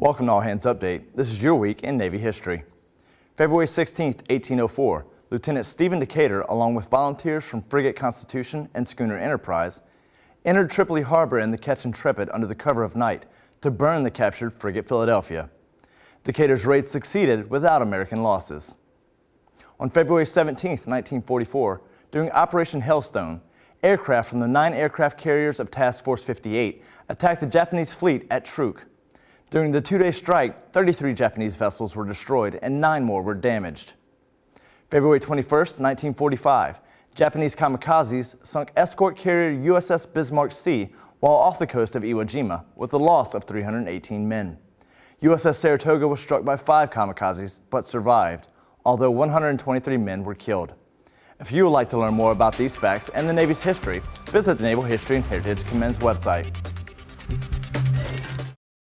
Welcome to All Hands Update. This is your week in Navy history. February 16, 1804, Lieutenant Stephen Decatur, along with volunteers from Frigate Constitution and Schooner Enterprise, entered Tripoli Harbor in the Ketch Intrepid under the cover of night to burn the captured frigate Philadelphia. Decatur's raid succeeded without American losses. On February 17, 1944, during Operation Hailstone, aircraft from the nine aircraft carriers of Task Force 58 attacked the Japanese fleet at Truk. During the two-day strike, 33 Japanese vessels were destroyed and nine more were damaged. February 21, 1945, Japanese kamikazes sunk escort carrier USS Bismarck Sea while off the coast of Iwo Jima with the loss of 318 men. USS Saratoga was struck by five kamikazes but survived, although 123 men were killed. If you would like to learn more about these facts and the Navy's history, visit the Naval History and Heritage Command's website.